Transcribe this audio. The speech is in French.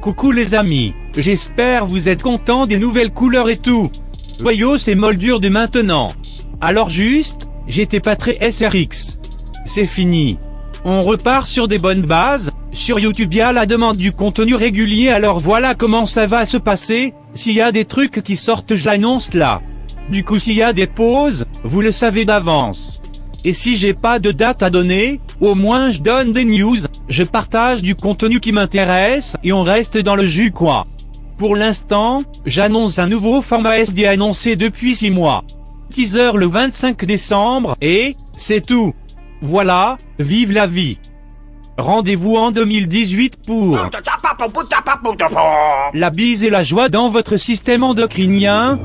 Coucou les amis, j'espère vous êtes contents des nouvelles couleurs et tout. Voyons c'est moldure de maintenant. Alors juste, j'étais pas très SRX. C'est fini. On repart sur des bonnes bases, sur YouTube y a la demande du contenu régulier alors voilà comment ça va se passer, s'il y a des trucs qui sortent j'annonce là. Du coup s'il y a des pauses, vous le savez d'avance. Et si j'ai pas de date à donner, au moins je donne des news, je partage du contenu qui m'intéresse et on reste dans le jus quoi. Pour l'instant, j'annonce un nouveau format SD annoncé depuis 6 mois. Teaser le 25 décembre et, c'est tout. Voilà, vive la vie. Rendez-vous en 2018 pour la bise et la joie dans votre système endocrinien,